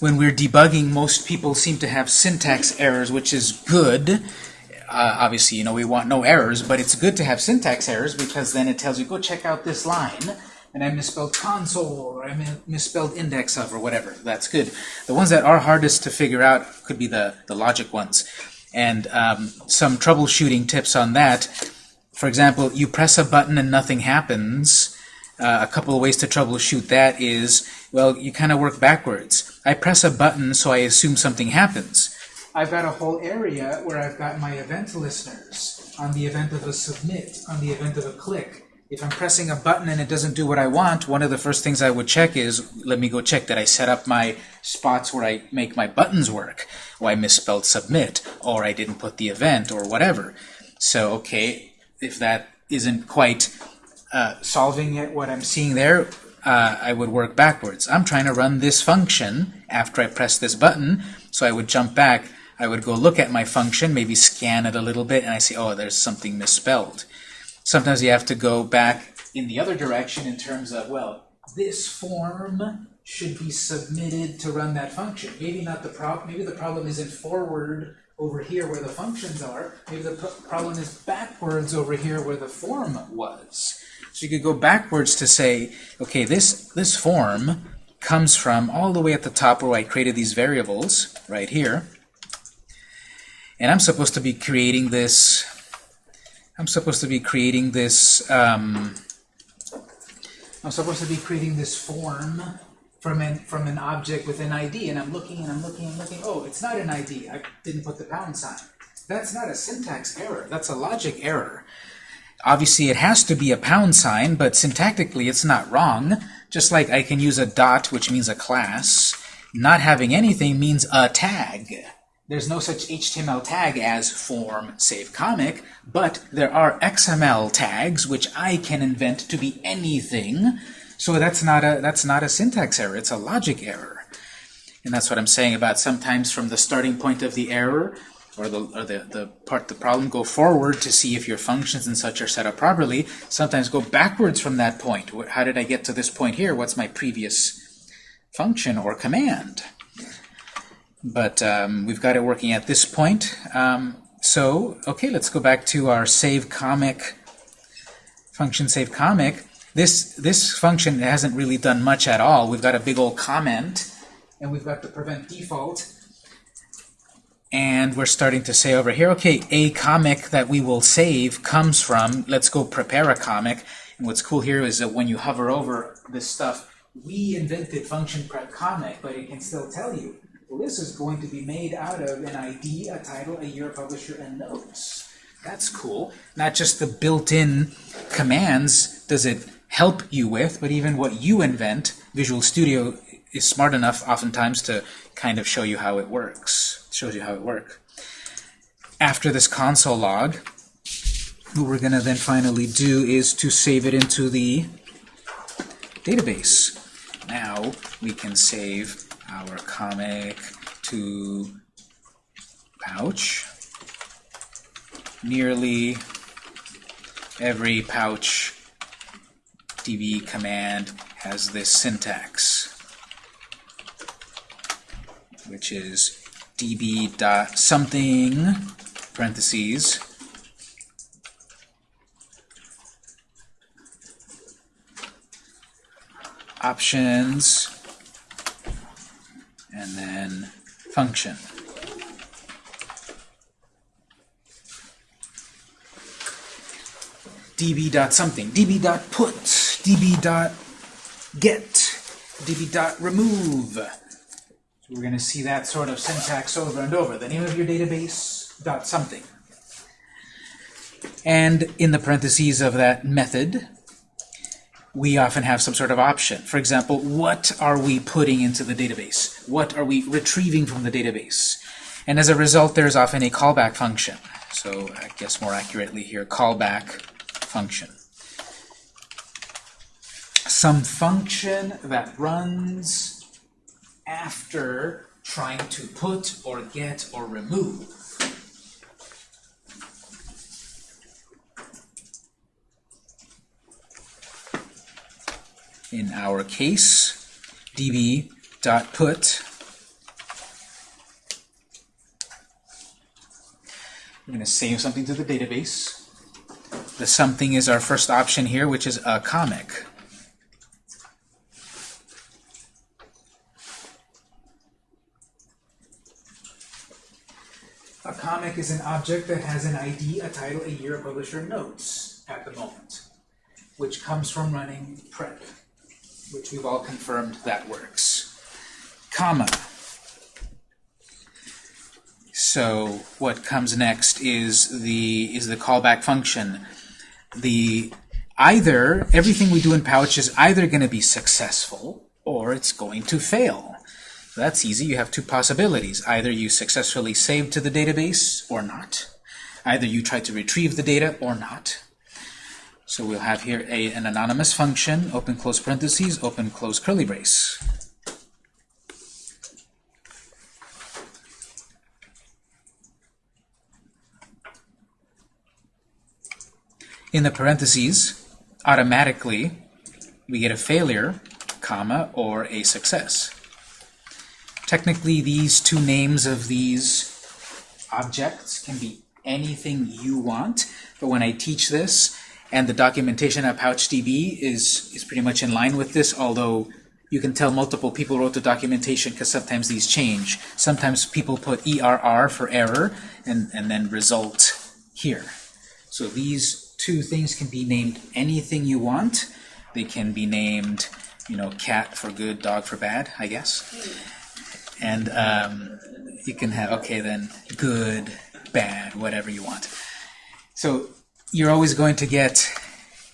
when we're debugging, most people seem to have syntax errors, which is good. Uh, obviously, you know, we want no errors, but it's good to have syntax errors because then it tells you, go check out this line, and I misspelled console, or I misspelled index of, or whatever. That's good. The ones that are hardest to figure out could be the, the logic ones. And um, some troubleshooting tips on that. For example, you press a button and nothing happens. Uh, a couple of ways to troubleshoot that is, well, you kind of work backwards. I press a button, so I assume something happens. I've got a whole area where I've got my event listeners on the event of a submit, on the event of a click. If I'm pressing a button and it doesn't do what I want, one of the first things I would check is, let me go check that I set up my spots where I make my buttons work, or I misspelled submit, or I didn't put the event, or whatever. So, okay, if that isn't quite uh, solving it, what I'm seeing there, uh, I would work backwards. I'm trying to run this function after I press this button, so I would jump back. I would go look at my function, maybe scan it a little bit, and I see, oh, there's something misspelled. Sometimes you have to go back in the other direction in terms of, well, this form should be submitted to run that function. Maybe not the problem. Maybe the problem isn't forward over here where the functions are. Maybe the problem is backwards over here where the form was. So you could go backwards to say, okay, this this form comes from all the way at the top where I created these variables right here. And I'm supposed to be creating this I'm supposed to be creating this um, I'm supposed to be creating this form from an from an object with an ID and I'm looking and I'm looking and looking. Oh it's not an ID I didn't put the pound sign. That's not a syntax error. That's a logic error obviously it has to be a pound sign but syntactically it's not wrong just like I can use a dot which means a class not having anything means a tag there's no such HTML tag as form save comic, but there are XML tags which I can invent to be anything. So that's not a that's not a syntax error, it's a logic error. And that's what I'm saying about sometimes from the starting point of the error or the or the, the part the problem go forward to see if your functions and such are set up properly. Sometimes go backwards from that point. How did I get to this point here? What's my previous function or command? But um, we've got it working at this point. Um, so, okay, let's go back to our save comic function save comic. This, this function hasn't really done much at all. We've got a big old comment, and we've got the prevent default. And we're starting to say over here, okay, a comic that we will save comes from, let's go prepare a comic. And what's cool here is that when you hover over this stuff, we invented function prep comic, but it can still tell you well, this is going to be made out of an ID, a title, a year, publisher, and notes. That's cool. Not just the built-in commands does it help you with, but even what you invent. Visual Studio is smart enough oftentimes to kind of show you how it works. Shows you how it works. After this console log, what we're going to then finally do is to save it into the database. Now we can save our comic to pouch. Nearly every pouch db command has this syntax, which is db dot something parentheses. Options. And then function. db dot something, db dot put, db dot get, db dot remove. We're going to see that sort of syntax over and over. The name of your database dot something. And in the parentheses of that method, we often have some sort of option. For example, what are we putting into the database? What are we retrieving from the database? And as a result, there's often a callback function. So I guess more accurately here, callback function. Some function that runs after trying to put or get or remove. In our case, db.put We're going to save something to the database. The something is our first option here, which is a comic. A comic is an object that has an ID, a title, a year, a publisher, notes at the moment, which comes from running prep, which we've all confirmed that works. Comma. So what comes next is the is the callback function. The either everything we do in Pouch is either going to be successful or it's going to fail. That's easy. You have two possibilities. Either you successfully saved to the database or not. Either you try to retrieve the data or not. So we'll have here a, an anonymous function, open close parentheses, open close curly brace. In the parentheses, automatically, we get a failure, comma, or a success. Technically, these two names of these objects can be anything you want, but when I teach this, and the documentation at PouchDB is, is pretty much in line with this, although you can tell multiple people wrote the documentation because sometimes these change. Sometimes people put ERR for error and, and then result here. So these two things can be named anything you want. They can be named, you know, cat for good, dog for bad, I guess. And um, you can have, okay, then good, bad, whatever you want. So you're always going to get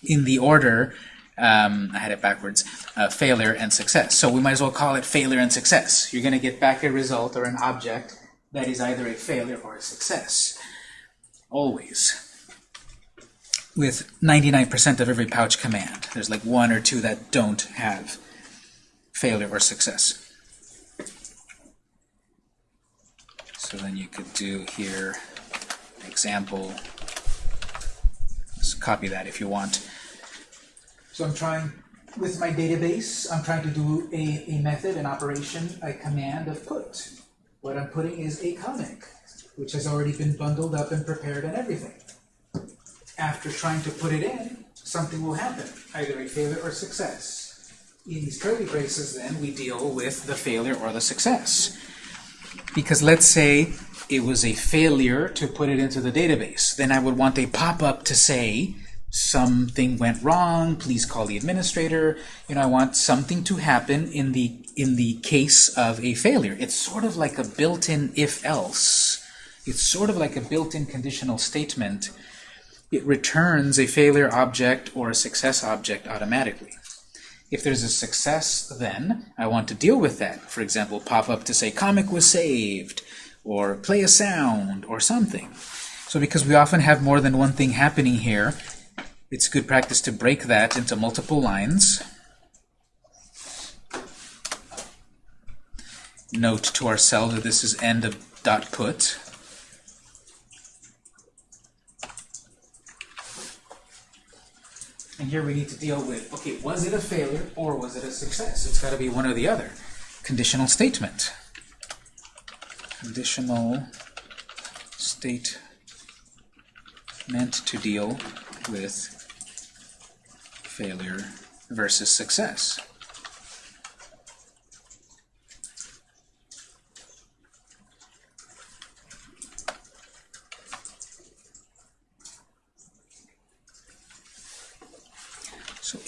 in the order, um, I had it backwards, uh, failure and success. So we might as well call it failure and success. You're going to get back a result or an object that is either a failure or a success. Always. With 99% of every pouch command. There's like one or two that don't have failure or success. So then you could do here example. Just copy that if you want. So I'm trying, with my database, I'm trying to do a, a method, an operation, a command of put. What I'm putting is a comic, which has already been bundled up and prepared and everything. After trying to put it in, something will happen, either a failure or success. In these curly braces, then, we deal with the failure or the success. Because let's say it was a failure to put it into the database. Then I would want a pop-up to say, something went wrong, please call the administrator. You know, I want something to happen in the in the case of a failure. It's sort of like a built-in if-else. It's sort of like a built-in conditional statement. It returns a failure object or a success object automatically. If there's a success, then I want to deal with that. For example, pop up to say comic was saved, or play a sound, or something. So because we often have more than one thing happening here, it's good practice to break that into multiple lines. Note to ourselves that this is end of dot put. And here we need to deal with, okay, was it a failure or was it a success? It's got to be one or the other. Conditional statement. Conditional state meant to deal with failure versus success.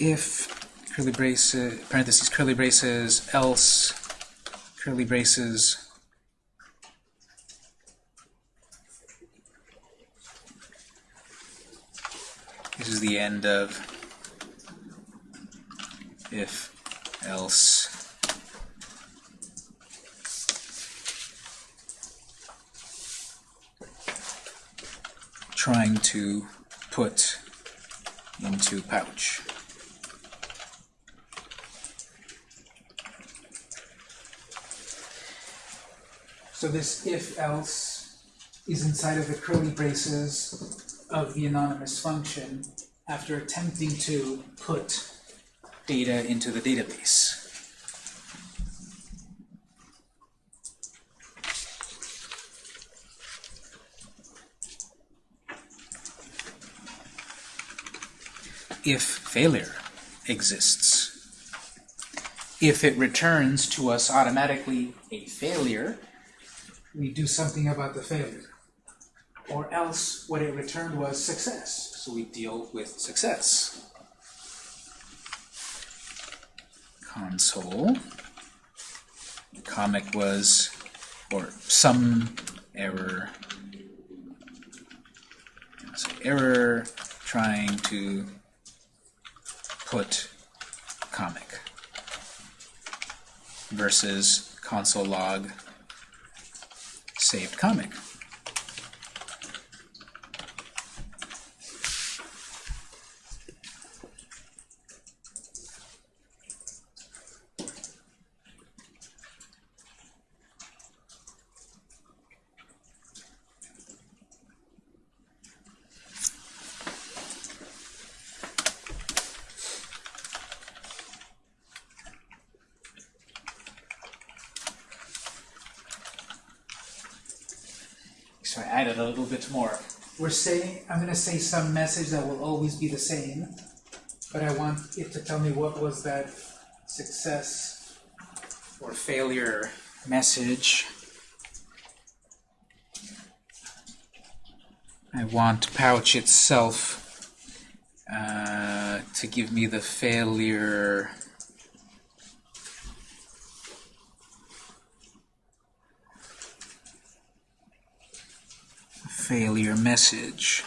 If curly braces, parentheses, curly braces, else, curly braces, this is the end of if, else, trying to put into pouch. So this if else is inside of the curly braces of the anonymous function after attempting to put data into the database. if failure exists. If it returns to us automatically a failure, we do something about the failure. Or else what it returned was success. So we deal with success. Console. Comic was, or some error. So error trying to put comic versus console log saved comic. So I added a little bit more. We're saying, I'm going to say some message that will always be the same, but I want it to tell me what was that success or failure message. I want pouch itself uh, to give me the failure failure message.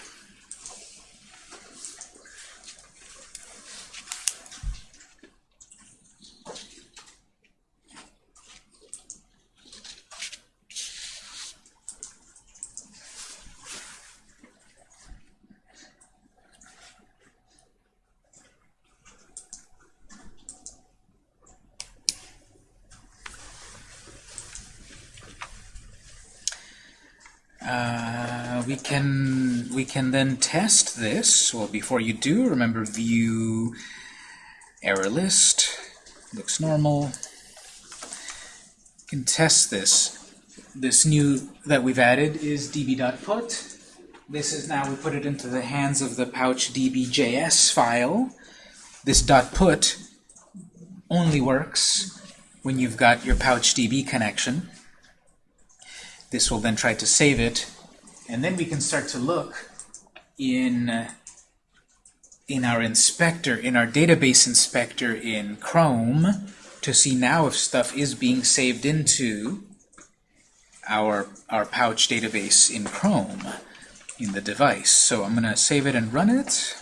Can we can then test this. Well, before you do, remember view error list. Looks normal. Can test this. This new that we've added is db.put. This is now we put it into the hands of the pouch db.js file. This dot .put only works when you've got your pouch db connection. This will then try to save it, and then we can start to look in in our inspector, in our database inspector in Chrome, to see now if stuff is being saved into our, our pouch database in Chrome, in the device. So I'm going to save it and run it.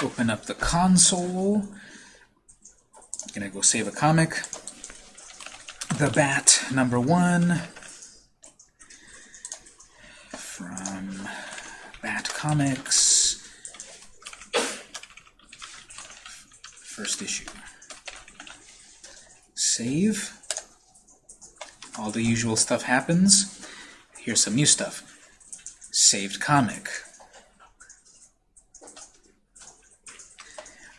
Open up the console. I'm gonna go save a comic. The Bat number one from Bat Comics. First issue. Save. All the usual stuff happens. Here's some new stuff. Saved comic.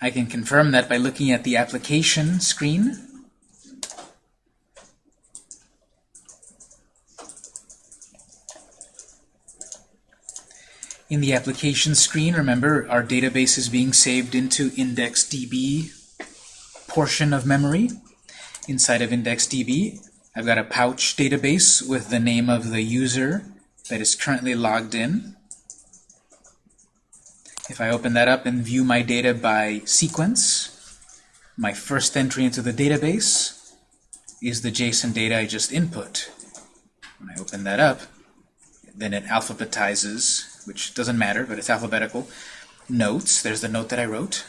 I can confirm that by looking at the application screen. In the application screen, remember, our database is being saved into IndexedDB portion of memory. Inside of IndexedDB, I've got a pouch database with the name of the user that is currently logged in. If I open that up and view my data by sequence, my first entry into the database is the JSON data I just input. When I open that up, then it alphabetizes, which doesn't matter, but it's alphabetical. Notes, there's the note that I wrote.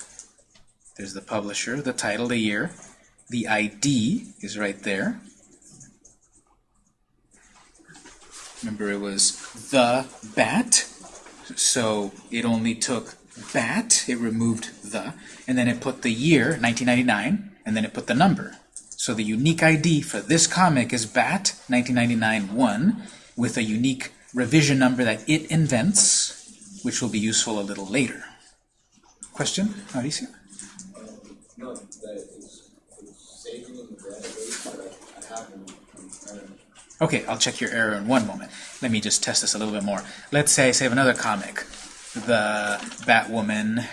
There's the publisher, the title, the year. The ID is right there. Remember, it was the bat. So it only took Bat. it removed the, and then it put the year, 1999, and then it put the number. So the unique ID for this comic is BAT 1999-1 with a unique revision number that it invents, which will be useful a little later. Question, Mauricio? Um, no, saving but I have. Okay, I'll check your error in one moment. Let me just test this a little bit more. Let's say I save another comic the Batwoman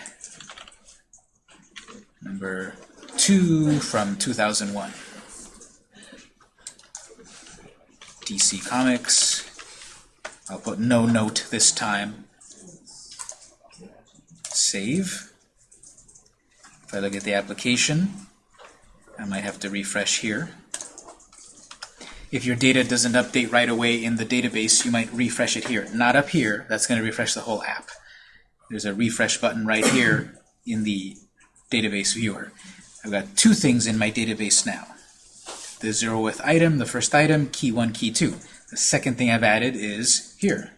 number two from 2001. DC Comics. I'll put no note this time. Save. If I look at the application, I might have to refresh here. If your data doesn't update right away in the database, you might refresh it here. Not up here. That's going to refresh the whole app. There's a refresh button right here in the database viewer. I've got two things in my database now. The zeroth item, the first item, key 1, key 2. The second thing I've added is here.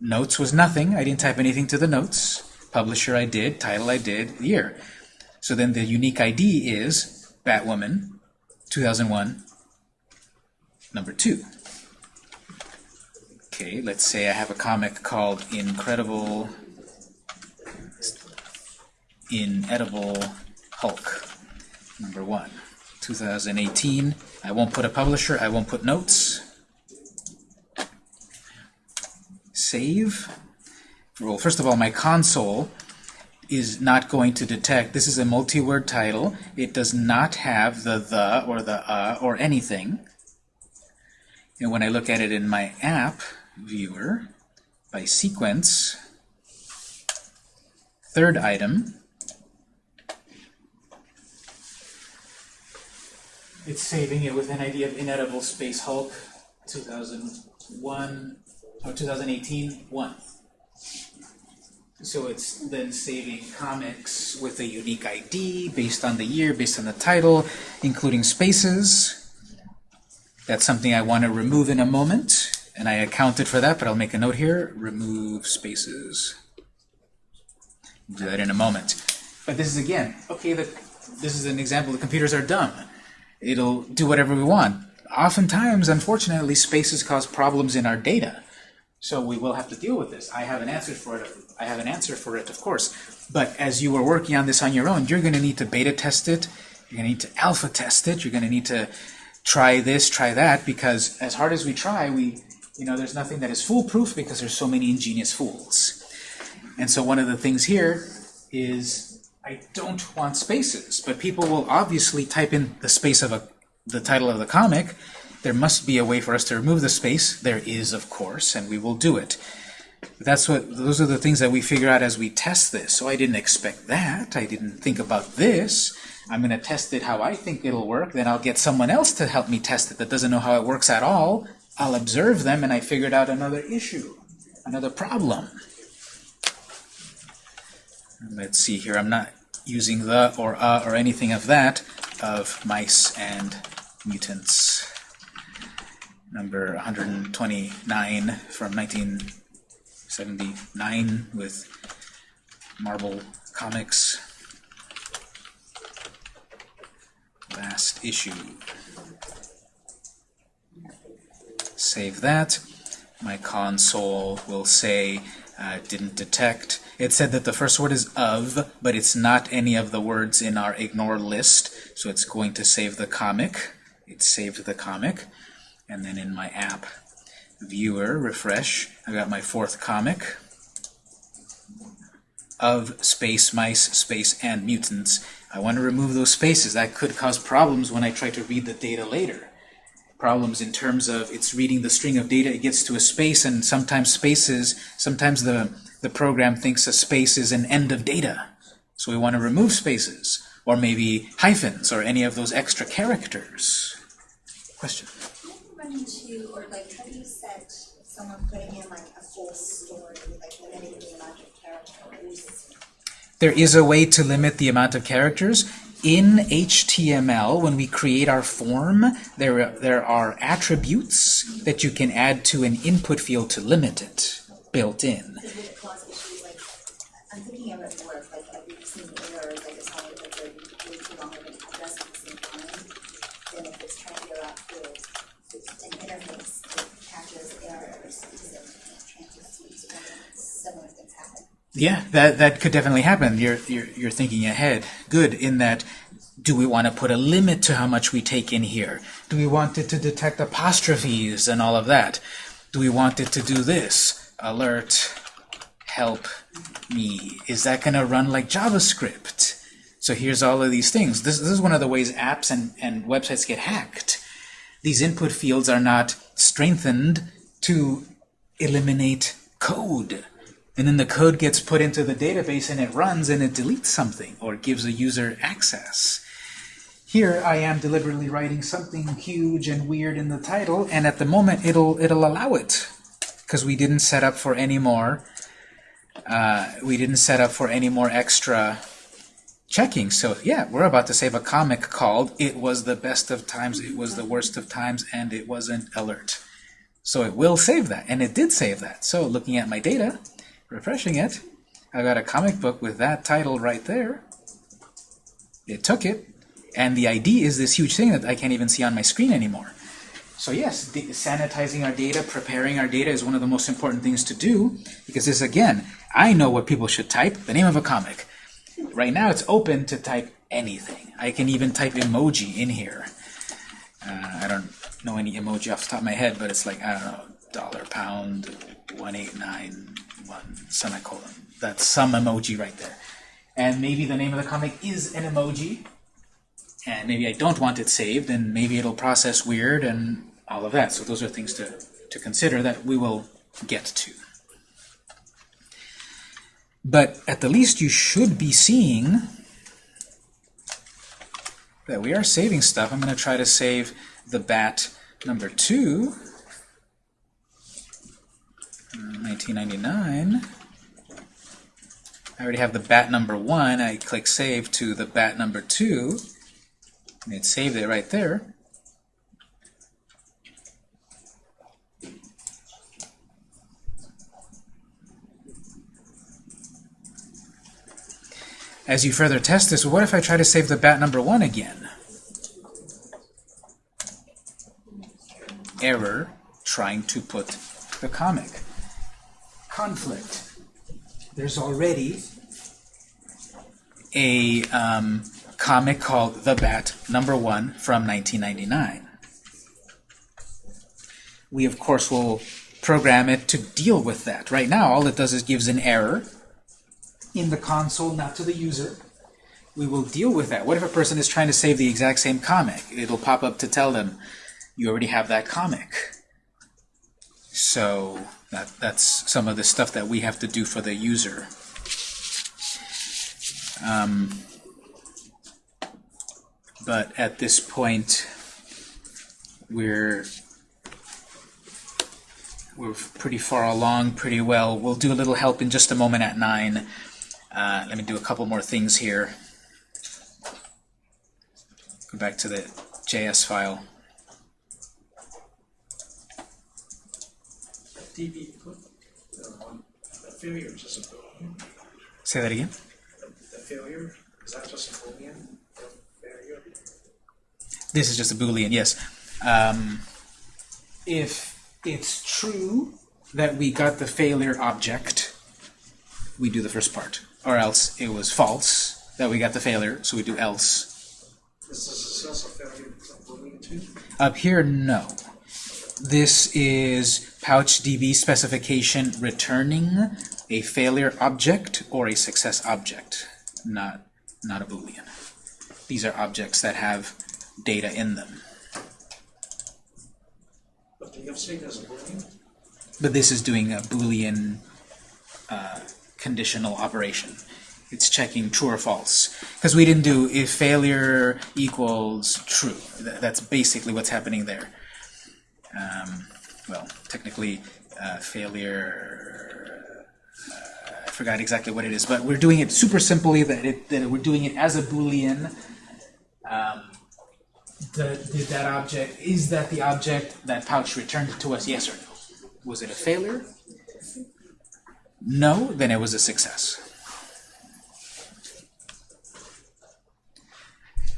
Notes was nothing. I didn't type anything to the notes. Publisher I did, title I did, year. So then the unique ID is Batwoman 2001 number 2. Okay, let's say I have a comic called Incredible Inedible Hulk number 1 2018. I won't put a publisher, I won't put notes. Save. Well, first of all, my console is not going to detect, this is a multi-word title, it does not have the the or the uh or anything. And when I look at it in my app viewer, by sequence, third item, it's saving it with an ID of inedible space Hulk 2001 or 2018 1. So it's then saving comics with a unique ID based on the year, based on the title, including spaces. That's something I want to remove in a moment, and I accounted for that, but I'll make a note here, remove spaces. We'll Do that in a moment. But this is, again, okay, the, this is an example, the computers are dumb. It'll do whatever we want. Oftentimes, unfortunately, spaces cause problems in our data. So we will have to deal with this. I have an answer for it. I have an answer for it, of course. But as you are working on this on your own, you're going to need to beta test it. You're going to need to alpha test it. You're going to need to try this, try that, because as hard as we try, we, you know, there's nothing that is foolproof because there's so many ingenious fools. And so one of the things here is I don't want spaces, but people will obviously type in the space of a, the title of the comic, there must be a way for us to remove the space. There is, of course, and we will do it. That's what those are the things that we figure out as we test this. So I didn't expect that. I didn't think about this. I'm going to test it how I think it'll work. Then I'll get someone else to help me test it that doesn't know how it works at all. I'll observe them, and I figured out another issue, another problem. Let's see here. I'm not using the or a or anything of that of mice and mutants number 129 from 1979 with Marvel Comics. Last issue. Save that. My console will say uh, didn't detect. It said that the first word is of, but it's not any of the words in our ignore list, so it's going to save the comic. It saved the comic and then in my app viewer, refresh, I got my fourth comic of space, mice, space, and mutants. I want to remove those spaces. That could cause problems when I try to read the data later. Problems in terms of it's reading the string of data, it gets to a space, and sometimes spaces, sometimes the, the program thinks a space is an end of data. So we want to remove spaces, or maybe hyphens, or any of those extra characters. Question? run into, or like, have you set someone putting in like a full story, like limiting the amount of characters? There is a way to limit the amount of characters. In HTML, when we create our form, there, there are attributes that you can add to an input field to limit it, built in. Would it cause issues like, I'm thinking of it more of like, I've seen errors, like it's not like they're way too long of an address at the same time. Then if it's trying to go out to an interface that catches errors, because it can't transfer speeds when similar things happen. Yeah, that that could definitely happen. You're you're you're thinking ahead. Good in that Do we want to put a limit to how much we take in here? Do we want it to detect apostrophes and all of that? Do we want it to do this? Alert, help me. Is that going to run like JavaScript? So here's all of these things. This, this is one of the ways apps and, and websites get hacked. These input fields are not strengthened to eliminate code. And then the code gets put into the database and it runs and it deletes something or gives a user access. Here I am deliberately writing something huge and weird in the title, and at the moment it'll it'll allow it because we didn't set up for any more. Uh, we didn't set up for any more extra checking. So yeah, we're about to save a comic called "It was the best of times, it was the worst of times, and it wasn't alert." So it will save that, and it did save that. So looking at my data, refreshing it, I got a comic book with that title right there. It took it, and the ID is this huge thing that I can't even see on my screen anymore. So yes, sanitizing our data, preparing our data is one of the most important things to do, because this, again, I know what people should type, the name of a comic. Right now it's open to type anything. I can even type emoji in here. Uh, I don't know any emoji off the top of my head, but it's like, I don't know, dollar, pound, 1891, semicolon. That's some emoji right there. And maybe the name of the comic is an emoji, and maybe I don't want it saved, and maybe it'll process weird and all of that. So those are things to, to consider that we will get to. But at the least you should be seeing that we are saving stuff. I'm going to try to save the bat number 2, 1999. I already have the bat number 1. I click Save to the bat number 2. And it saved it right there. As you further test this, what if I try to save the bat number 1 again? Error trying to put the comic. Conflict. There's already a um, comic called The Bat number 1 from 1999. We, of course, will program it to deal with that. Right now, all it does is gives an error in the console, not to the user. We will deal with that. What if a person is trying to save the exact same comic? It'll pop up to tell them, you already have that comic. So that, that's some of the stuff that we have to do for the user. Um, but at this point, we're we're pretty far along, pretty well. We'll do a little help in just a moment at 9. Uh, let me do a couple more things here. Go back to the JS file. Put uh, the failure just a boolean. Say that again. The failure is that just a boolean? Failure. This is just a Boolean, yes. Um, if it's true that we got the failure object, we do the first part. Or else it was false that we got the failure, so we do else. Is the success of failure a boolean too? Up here, no. This is PouchDB specification returning a failure object or a success object, not, not a Boolean. These are objects that have data in them. But the if state is a boolean. But this is doing a Boolean uh, conditional operation. It's checking true or false. Because we didn't do if failure equals true. Th that's basically what's happening there. Um, well, technically, uh, failure, uh, I forgot exactly what it is, but we're doing it super simply, that, it, that we're doing it as a Boolean. Um, did that object, is that the object that pouch returned to us, yes or no? Was it a failure? No, then it was a success.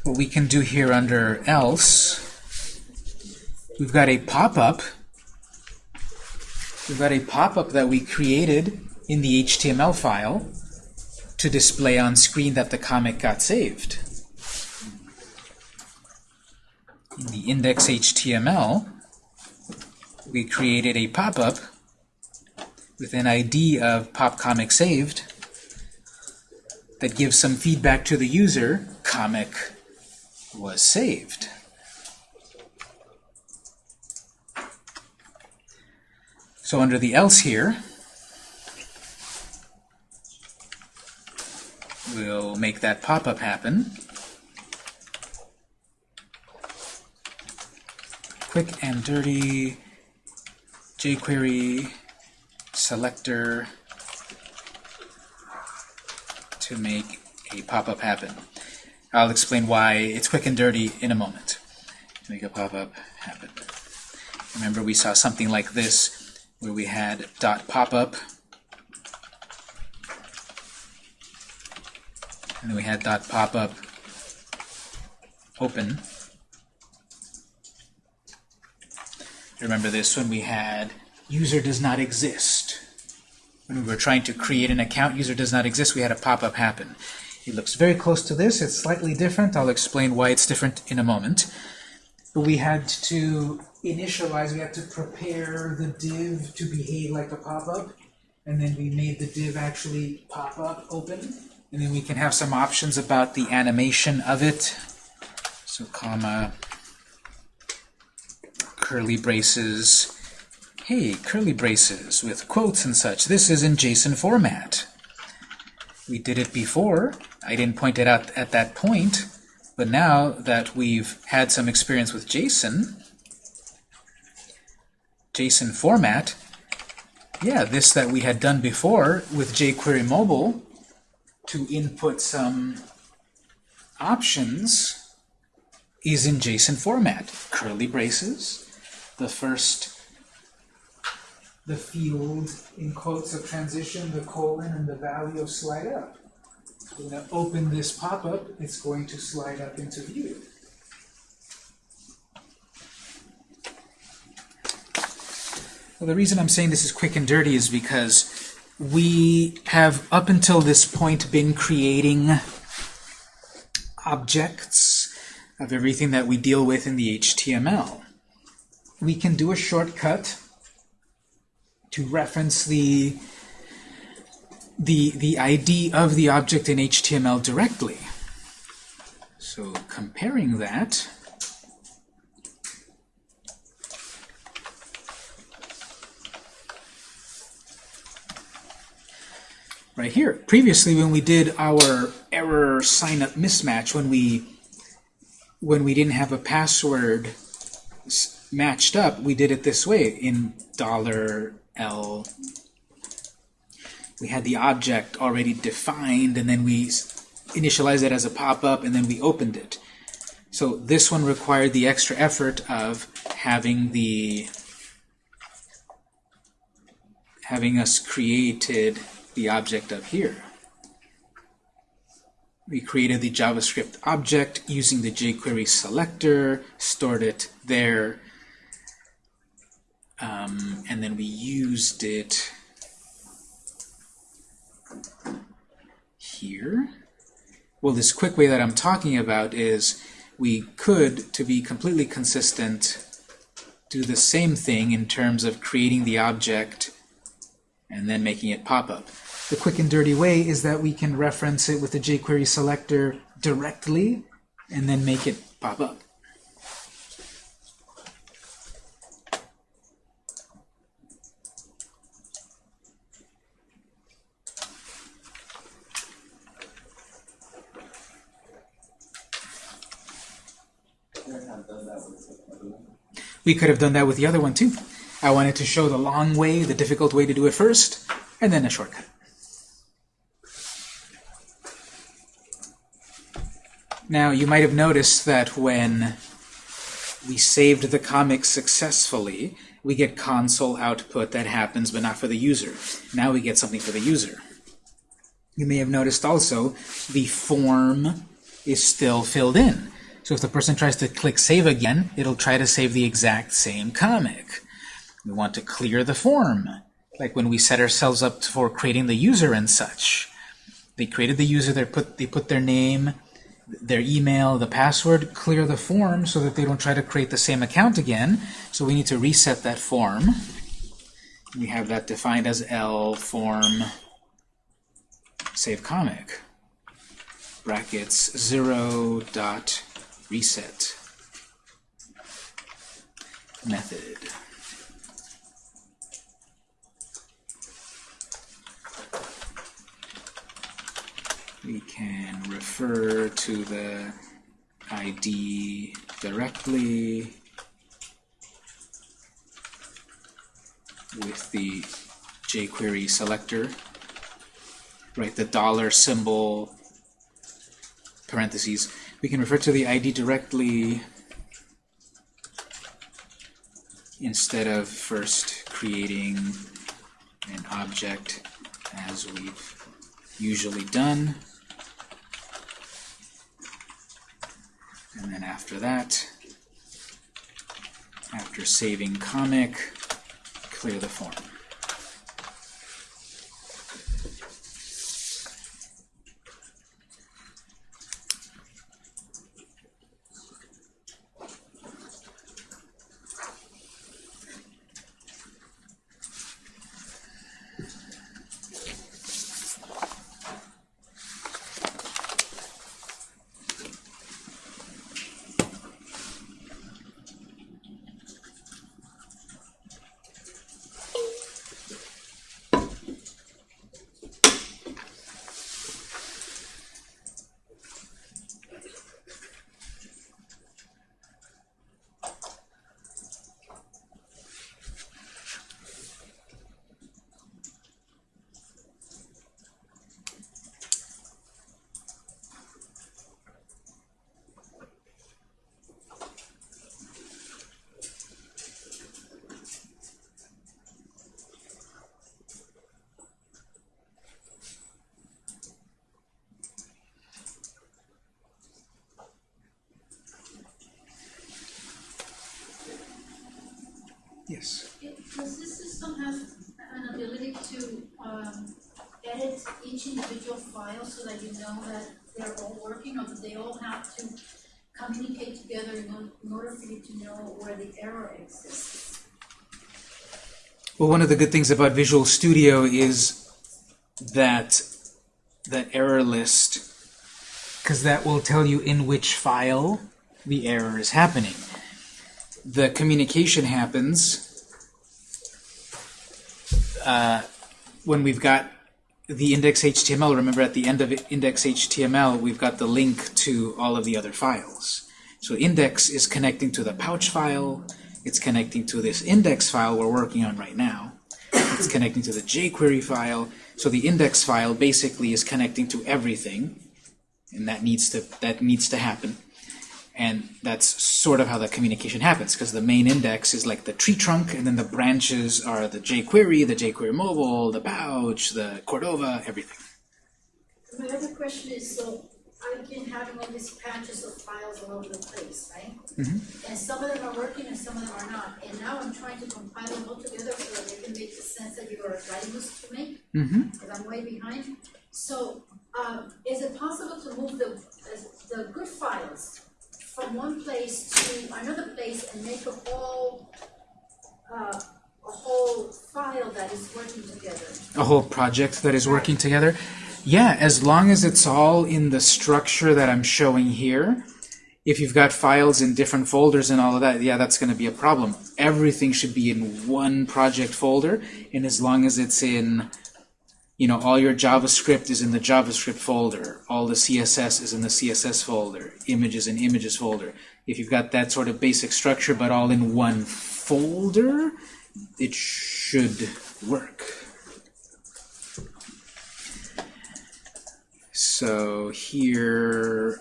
What we can do here under else, we've got a pop-up. We've got a pop-up that we created in the HTML file to display on screen that the comic got saved. In the index.html, we created a pop-up with an ID of pop comic saved that gives some feedback to the user, comic was saved. So under the else here, we'll make that pop-up happen. Quick and dirty jQuery selector to make a pop-up happen. I'll explain why it's quick and dirty in a moment. Make a pop-up happen. Remember we saw something like this where we had dot pop-up and then we had dot pop-up open. Remember this when we had user does not exist. When we were trying to create an account, user does not exist, we had a pop-up happen. It looks very close to this. It's slightly different. I'll explain why it's different in a moment. But we had to initialize, we had to prepare the div to behave like a pop-up, and then we made the div actually pop up open, and then we can have some options about the animation of it. So comma, curly braces, hey, curly braces with quotes and such. This is in JSON format. We did it before. I didn't point it out at that point, but now that we've had some experience with JSON, JSON format, yeah, this that we had done before with jQuery Mobile to input some options is in JSON format. Curly braces, the first the field in quotes of transition, the colon, and the value of slide up. We're going to open this pop-up, it's going to slide up into view. Well, the reason I'm saying this is quick and dirty is because we have, up until this point, been creating objects of everything that we deal with in the HTML. We can do a shortcut to reference the the the ID of the object in HTML directly. So comparing that, right here. Previously, when we did our error sign up mismatch, when we when we didn't have a password matched up, we did it this way in dollar $L. We had the object already defined, and then we initialized it as a pop-up, and then we opened it. So this one required the extra effort of having the having us created the object up here. We created the JavaScript object using the jQuery selector, stored it there, um, and then we used it here. Well, this quick way that I'm talking about is we could, to be completely consistent, do the same thing in terms of creating the object and then making it pop up. The quick and dirty way is that we can reference it with the jQuery selector directly and then make it pop up. We could have done that with the other one too. I wanted to show the long way, the difficult way to do it first, and then a shortcut. Now, you might have noticed that when we saved the comic successfully, we get console output that happens, but not for the user. Now we get something for the user. You may have noticed also the form is still filled in. So if the person tries to click Save again, it'll try to save the exact same comic. We want to clear the form, like when we set ourselves up for creating the user and such. They created the user, they put, they put their name, their email, the password, clear the form so that they don't try to create the same account again. So we need to reset that form. We have that defined as L form save comic brackets 0 dot reset method. We can refer to the ID directly with the jQuery selector. Right, the dollar symbol parentheses. We can refer to the ID directly instead of first creating an object as we've usually done. And then after that, after saving comic, clear the form. Does this system have an ability to um, edit each individual file so that you know that they're all working, or do they all have to communicate together in in order for you to know where the error exists? Well, one of the good things about Visual Studio is that that error list, because that will tell you in which file the error is happening. The communication happens uh, when we've got the index.html. Remember, at the end of index.html, we've got the link to all of the other files. So index is connecting to the pouch file. It's connecting to this index file we're working on right now. It's connecting to the jQuery file. So the index file basically is connecting to everything, and that needs to that needs to happen. And that's sort of how the communication happens, because the main index is like the tree trunk, and then the branches are the jQuery, the jQuery mobile, the pouch, the Cordova, everything. My other question is, so I've been having all these patches of files all over the place, right? And some of them are working and some of them are not. And now I'm trying to compile them all together so that they can make the sense that you are writing us to make. Mm-hmm. because I'm way behind. So, um, is it possible to move the, the good files from one place to another place and make a whole, uh, a whole file that is working together? a whole project that is working together? Yeah, as long as it's all in the structure that I'm showing here. If you've got files in different folders and all of that, yeah, that's going to be a problem. Everything should be in one project folder, and as long as it's in, you know, all your JavaScript is in the JavaScript folder, all the CSS is in the CSS folder, images in images folder. If you've got that sort of basic structure, but all in one folder, it should work. So here,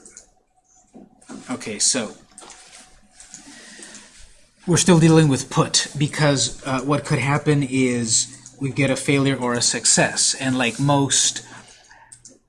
okay, so we're still dealing with put because uh, what could happen is we get a failure or a success, and like most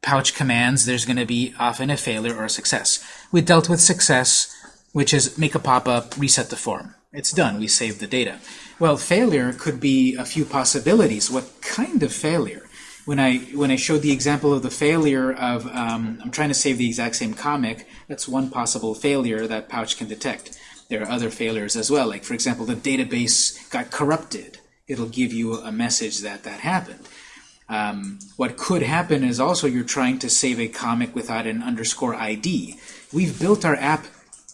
pouch commands, there's going to be often a failure or a success. We dealt with success, which is make a pop-up, reset the form. It's done. We saved the data. Well, failure could be a few possibilities. What kind of failure? when I when I showed the example of the failure of um, I'm trying to save the exact same comic, that's one possible failure that Pouch can detect. There are other failures as well, like for example, the database got corrupted. It'll give you a message that that happened. Um, what could happen is also you're trying to save a comic without an underscore ID. We've built our app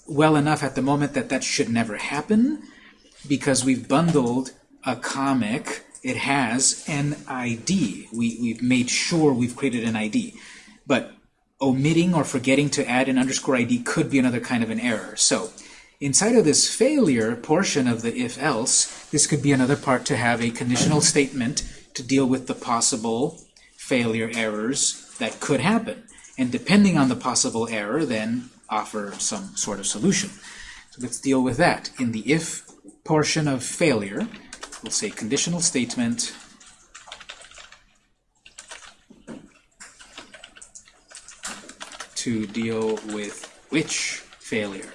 well enough at the moment that that should never happen because we've bundled a comic. It has an ID. We, we've made sure we've created an ID. But omitting or forgetting to add an underscore ID could be another kind of an error. So inside of this failure portion of the if-else, this could be another part to have a conditional statement to deal with the possible failure errors that could happen. And depending on the possible error, then offer some sort of solution. So let's deal with that. In the if portion of failure, we'll say conditional statement to deal with which failure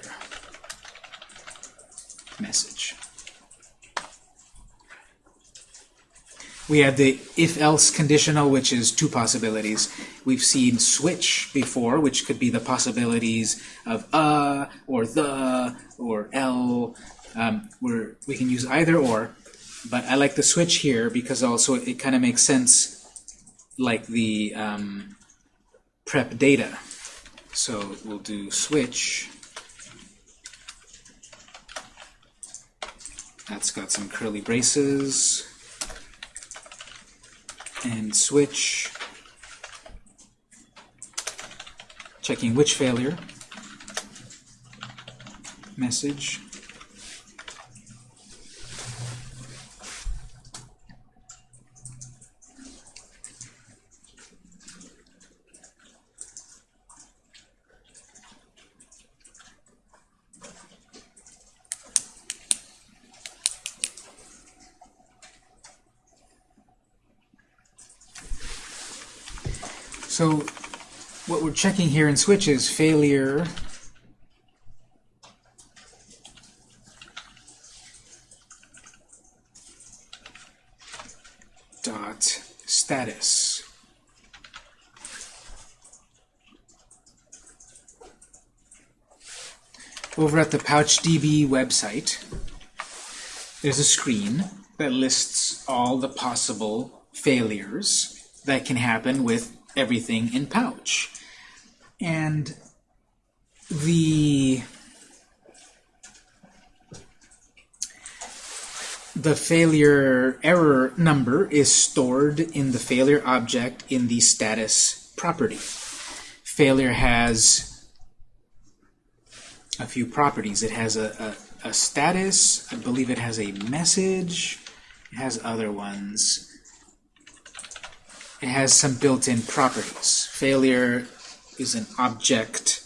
message. We have the if-else conditional, which is two possibilities. We've seen switch before, which could be the possibilities of uh, or the, or l. Um, we can use either or, but I like the switch here because also it kind of makes sense like the um, prep data. So we'll do switch. That's got some curly braces. And switch, checking which failure, message, So what we're checking here in switch is failure dot status. Over at the PouchDB website, there's a screen that lists all the possible failures that can happen with everything in pouch. And the the failure error number is stored in the failure object in the status property. Failure has a few properties. It has a, a, a status, I believe it has a message, it has other ones it has some built-in properties. Failure is an object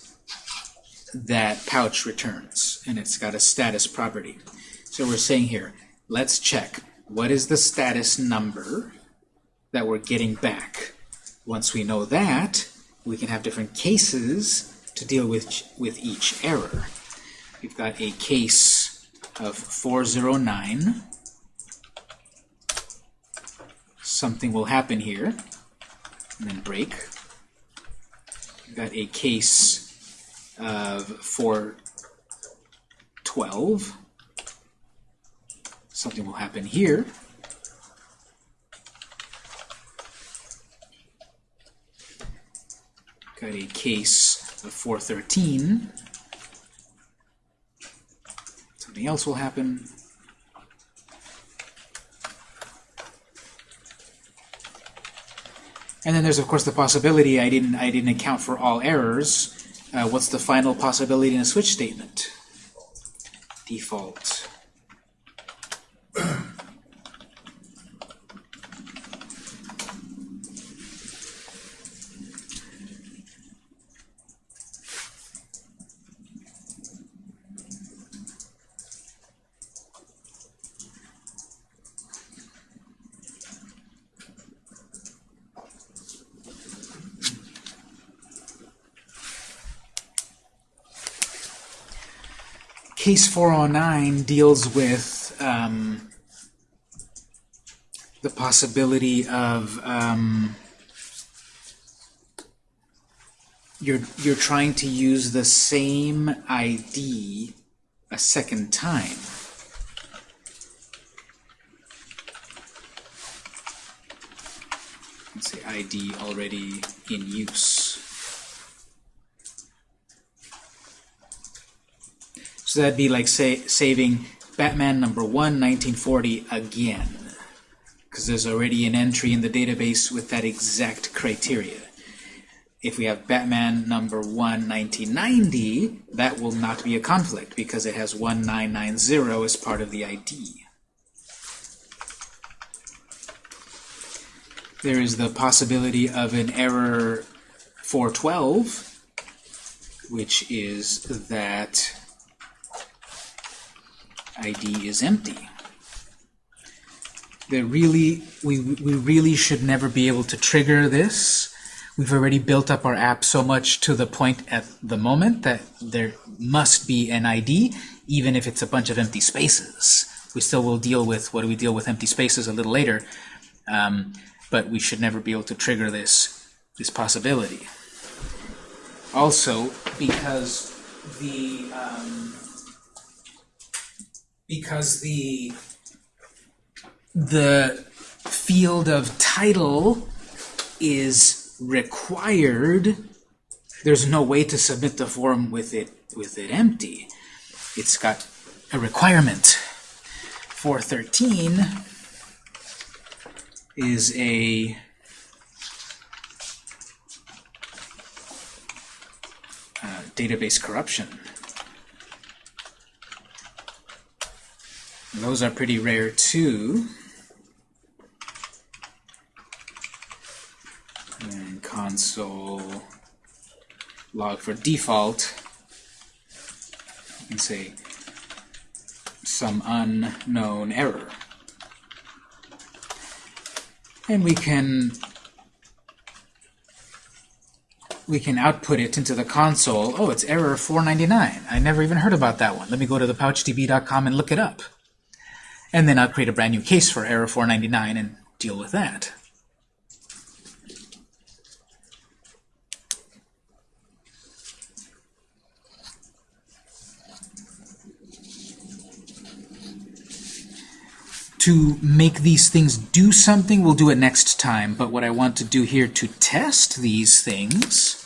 that pouch returns, and it's got a status property. So we're saying here, let's check what is the status number that we're getting back. Once we know that, we can have different cases to deal with, with each error. We've got a case of 409 something will happen here, and then break. Got a case of 412. Something will happen here. Got a case of 413. Something else will happen. And then there's of course the possibility I didn't I didn't account for all errors. Uh, what's the final possibility in a switch statement? Default. Case 409 deals with um, the possibility of um, you're you're trying to use the same ID a second time. Let's say ID already in use. That'd be like say saving Batman number one, 1940 again, because there's already an entry in the database with that exact criteria. If we have Batman number 1, 1990, that will not be a conflict because it has 1990 as part of the ID. There is the possibility of an error 412, which is that ID is empty. There really, we, we really should never be able to trigger this. We've already built up our app so much to the point at the moment that there must be an ID, even if it's a bunch of empty spaces. We still will deal with, what do we deal with empty spaces a little later, um, but we should never be able to trigger this, this possibility. Also, because the, um, because the the field of title is required there's no way to submit the form with it with it empty. It's got a requirement. 413 is a uh, database corruption Those are pretty rare too. And console log for default, And say some unknown error. And we can we can output it into the console. Oh, it's error 499. I never even heard about that one. Let me go to the pouchdb.com and look it up. And then I'll create a brand new case for error 499 and deal with that. To make these things do something, we'll do it next time. But what I want to do here to test these things,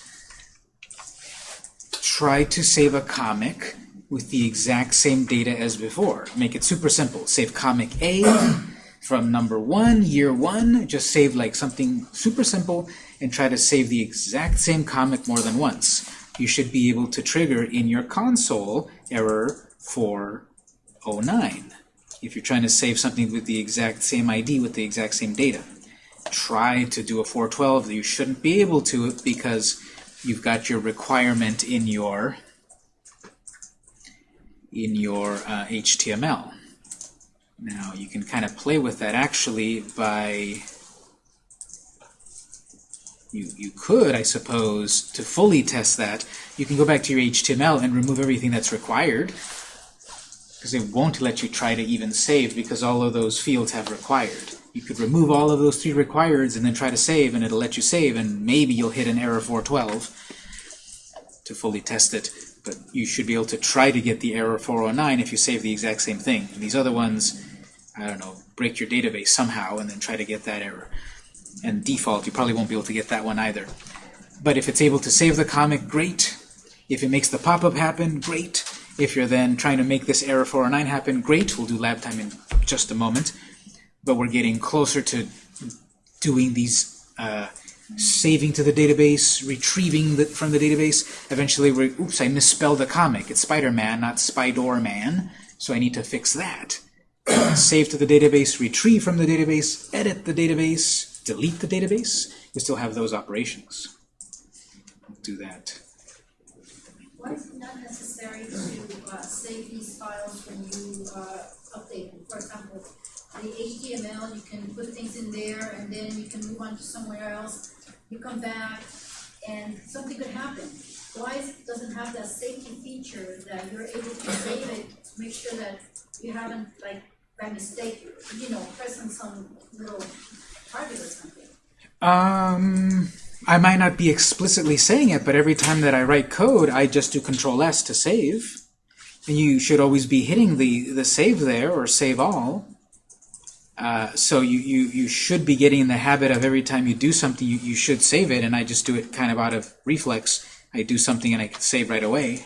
try to save a comic with the exact same data as before. Make it super simple. Save comic A from number one, year one. Just save like something super simple and try to save the exact same comic more than once. You should be able to trigger in your console error 409 if you're trying to save something with the exact same ID with the exact same data. Try to do a 412. You shouldn't be able to because you've got your requirement in your in your uh, HTML. Now you can kind of play with that actually by you, you could, I suppose, to fully test that, you can go back to your HTML and remove everything that's required because it won't let you try to even save because all of those fields have required. You could remove all of those three requireds and then try to save and it'll let you save and maybe you'll hit an error 412 to fully test it but you should be able to try to get the error 409 if you save the exact same thing. These other ones, I don't know, break your database somehow and then try to get that error. And default, you probably won't be able to get that one either. But if it's able to save the comic, great. If it makes the pop-up happen, great. If you're then trying to make this error 409 happen, great. We'll do lab time in just a moment. But we're getting closer to doing these uh, saving to the database, retrieving the, from the database. Eventually, oops, I misspelled the comic. It's Spider-Man, not Spider-Man, so I need to fix that. Save to the database, retrieve from the database, edit the database, delete the database. We still have those operations. We'll do that. Why is it not necessary to uh, save these files when you uh, update them? For example, the HTML, you can put things in there and then you can move on to somewhere else. You come back and something could happen. Why it doesn't have that safety feature that you're able to save it to make sure that you haven't like by mistake, you know, pressing some little target or something. Um, I might not be explicitly saying it, but every time that I write code, I just do Control S to save. And you should always be hitting the, the save there or save all. Uh, so you, you, you should be getting in the habit of every time you do something, you, you should save it, and I just do it kind of out of reflex. I do something and I can save right away.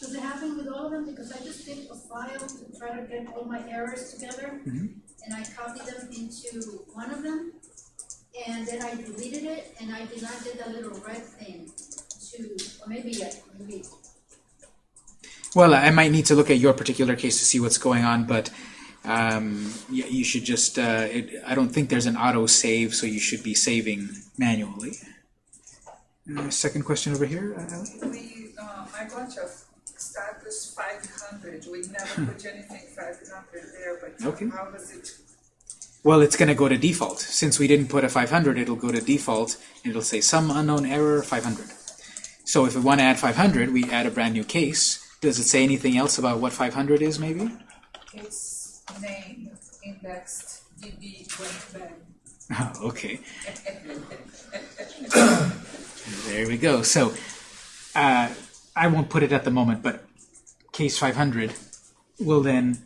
Does it happen with all of them? Because I just did a file to try to get all my errors together, and I copied them into one of them, and then I deleted it, and I did not get that little red thing to, or maybe, I- maybe, Well, I might need to look at your particular case to see what's going on, but um, y- you should just, uh, it, I don't think there's an auto save, so you should be saving manually. Uh, second question over here, uh, We, uh, I got your status five hundred, we never put anything five hundred there, but Okay. how does it, Well, it's going to go to default. Since we didn't put a 500, it'll go to default, and it'll say some unknown error 500. So if we want to add 500, we add a brand new case. Does it say anything else about what 500 is, maybe? its name indexed DB bad? Oh, okay. there we go. So uh, I won't put it at the moment, but case 500 will then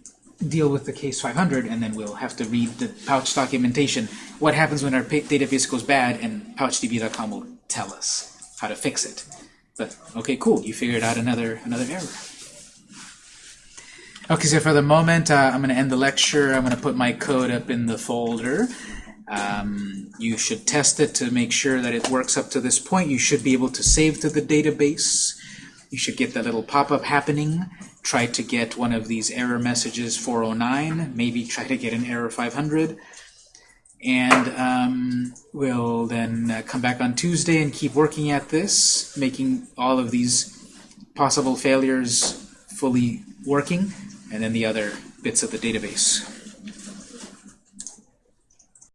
deal with the case 500, and then we'll have to read the pouch documentation. What happens when our database goes bad, and pouchdb.com will tell us how to fix it. But okay, cool. You figured out another another error. Okay, so for the moment, uh, I'm going to end the lecture. I'm going to put my code up in the folder. Um, you should test it to make sure that it works up to this point. You should be able to save to the database. You should get that little pop-up happening. Try to get one of these error messages 409. Maybe try to get an error 500. And um, we'll then uh, come back on Tuesday and keep working at this, making all of these possible failures fully working, and then the other bits of the database.